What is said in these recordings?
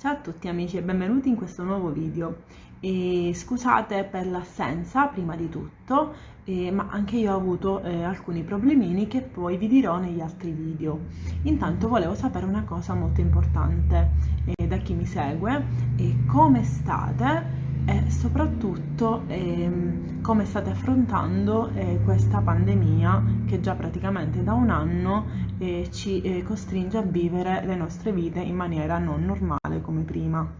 Ciao a tutti amici e benvenuti in questo nuovo video. E scusate per l'assenza prima di tutto, eh, ma anche io ho avuto eh, alcuni problemini che poi vi dirò negli altri video. Intanto volevo sapere una cosa molto importante eh, da chi mi segue, come state e soprattutto ehm, come state affrontando eh, questa pandemia che già praticamente da un anno eh, ci eh, costringe a vivere le nostre vite in maniera non normale come prima.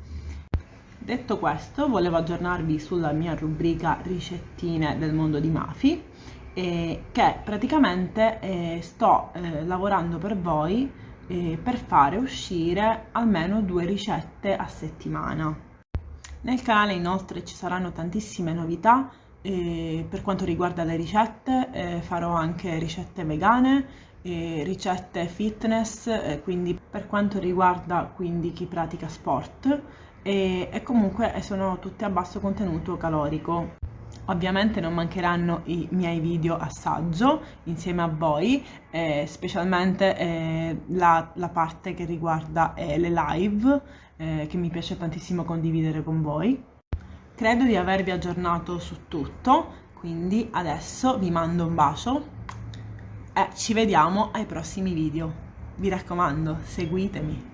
Detto questo, volevo aggiornarvi sulla mia rubrica ricettine del mondo di Mafi, eh, che praticamente eh, sto eh, lavorando per voi per fare uscire almeno due ricette a settimana. Nel canale inoltre ci saranno tantissime novità eh, per quanto riguarda le ricette, eh, farò anche ricette vegane, eh, ricette fitness, quindi per quanto riguarda quindi chi pratica sport e comunque sono tutte a basso contenuto calorico. Ovviamente non mancheranno i miei video assaggio insieme a voi, eh, specialmente eh, la, la, parte che riguarda eh, le live, eh, che mi piace tantissimo condividere con voi. Credo di avervi aggiornato su tutto, quindi adesso vi mando un bacio e ci vediamo ai prossimi video. Vi raccomando, seguitemi.